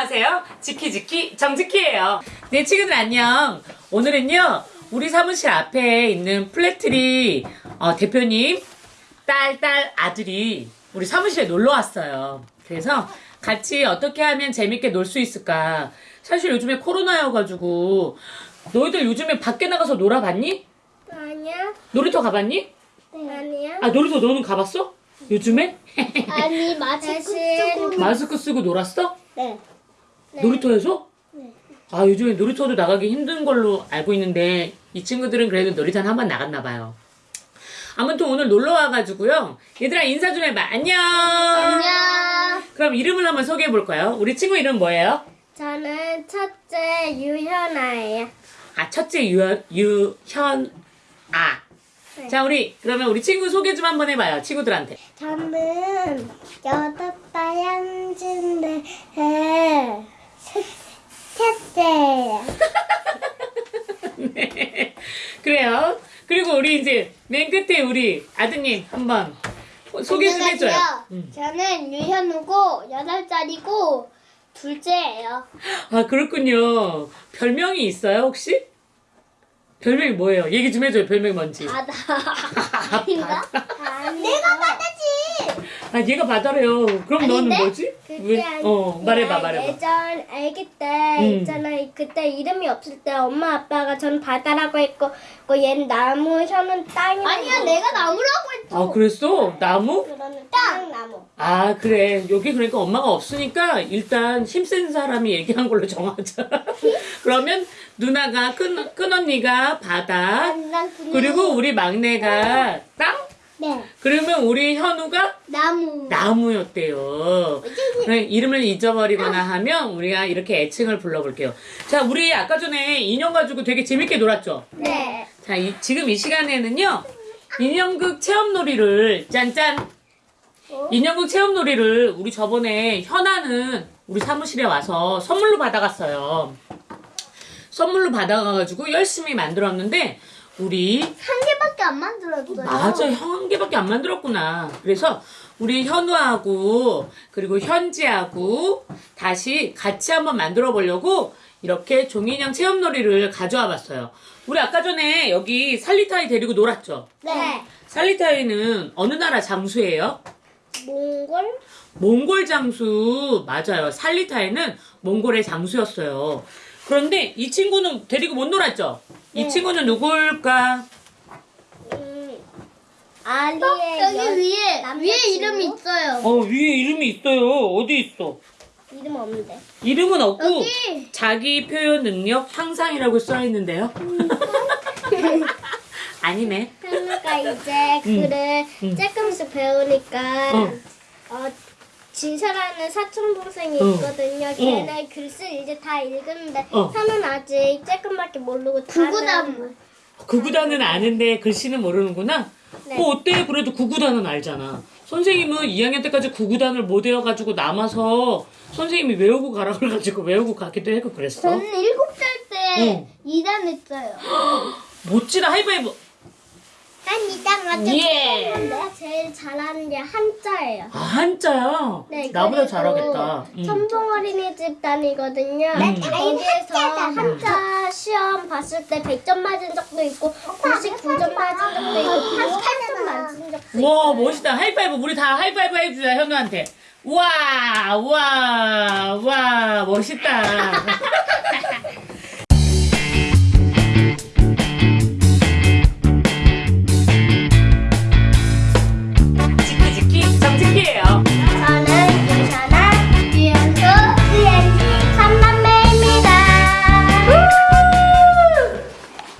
안녕하세요. 지키지키 정지키예요. 네 친구들 안녕. 오늘은요 우리 사무실 앞에 있는 플래트리 어, 대표님 딸, 딸, 아들이 우리 사무실에 놀러 왔어요. 그래서 같이 어떻게 하면 재밌게 놀 수 있을까. 사실 요즘에 코로나여가지고 너희들 요즘에 밖에 나가서 놀아봤니? 아니야. 놀이터 가봤니? 아니야. 아 놀이터 너는 가봤어? 요즘에? 아니 마스크 쓰고. 마스크 쓰고 놀았어? 네. 놀이터에서? 네. 아 요즘에 놀이터도 나가기 힘든 걸로 알고 있는데 이 친구들은 그래도 놀이터는 한번 나갔나 봐요. 아무튼 오늘 놀러 와가지고요. 얘들아 인사 좀 해봐. 안녕. 안녕. 그럼 이름을 한번 소개해 볼까요? 우리 친구 이름 뭐예요? 저는 첫째 유현아예요. 아 첫째 유, 유현 아. 네. 자 우리 그러면 우리 친구 소개 좀 한번 해봐요. 친구들한테. 저는 여덟 달 현진데 첫째예요. 네. 그래요. 그리고 우리 이제 맨 끝에 우리 아드님 한번 소개 좀 해줘요. 음. 저는 유현우고 여덟 살이고 둘째예요. 아 그렇군요. 별명이 있어요 혹시? 별명이 뭐예요? 얘기 좀 해줘요. 별명이 뭔지. 바다. 인가? 내가 바다지. 아 얘가 바다래요. 그럼 너는 아닌데? 뭐지? 어 말해봐 말해봐. 예전 아기 때 음. 있잖아 그때 이름이 없을 때 엄마 아빠가 전 바다라고 했고 그 얘는 나무 현은 땅이라고 아니야 내가 나무라고 했어 아 그랬어? 나무? 그러면 땅나무 아 그래 여기 그러니까 엄마가 없으니까 일단 힘센 사람이 얘기한 걸로 정하자. 그러면 누나가 큰, 큰 언니가 바다 그리고 우리 막내가 땅 네 그러면 우리 현우가 나무 나무였대요. 이름을 잊어버리거나 하면 우리가 이렇게 애칭을 불러볼게요. 자, 우리 아까 전에 인형 가지고 되게 재밌게 놀았죠? 네 자, 이- 지금 이 시간에는요, 인형극 체험놀이를, 짠짠! 인형극 체험놀이를 우리 저번에 현아는 우리 사무실에 와서 선물로 받아갔어요. 선물로 받아가가지고 열심히 만들었는데, 우리 안 만들었어요 맞아, 형 한 개밖에 안 만들었구나. 그래서 우리 현우하고 그리고 현지하고 다시 같이 한번 만들어 보려고 이렇게 종이인형 체험놀이를 가져와 봤어요. 우리 아까 전에 여기 살리타이 데리고 놀았죠? 네 살리타이는 어느 나라 장수예요? 몽골 몽골 장수 맞아요. 살리타이는 몽골의 장수였어요. 그런데 이 친구는 데리고 못 놀았죠? 이 네. 친구는 누굴까? 음, 아리의 여기 여- 위에? 위에 이름 이 있어요. 어 위에 이름이 있어요. 어디 있어? 이름 없는데 이름은 없고 여기 자기 표현 능력 향상이라고 써 있는데요. 아니네. 현우가 이제 음. 글을 음. 조금씩 배우니까 어. 어, 진서라는 사촌 동생이 어. 있거든요. 걔네 글씨 이제 다 읽는데 어. 현우는 아직 조금밖에 모르고 다는 구구단. 구구단은 아는데 글씨는 모르는구나. 네. 뭐 어때? 그래도 구구단은 알잖아. 선생님은 2학년 때까지 구구단을 못 외워가지고 남아서 선생님이 외우고 가라 그래가지고 외우고 가기도 했고 그랬어. 저는 일곱 살때 어. 2단 했어요. 멋지다 하이파이브. 난 이따 맞춰 예. 내가 제일 잘하는 게 한자예요. 아 한자야. 네, 나보다 잘하겠다. 음. 천봉 어린이집 다니거든요. 음. 거기에서 한자 시험 봤을 때 100점 맞은 적도 있고 99점 맞은 적도 있고 88점 맞은 적도 있고 와 멋있다 하이파이브 우리 다 하이파이브 해주자 현우한테 와 와 와 멋있다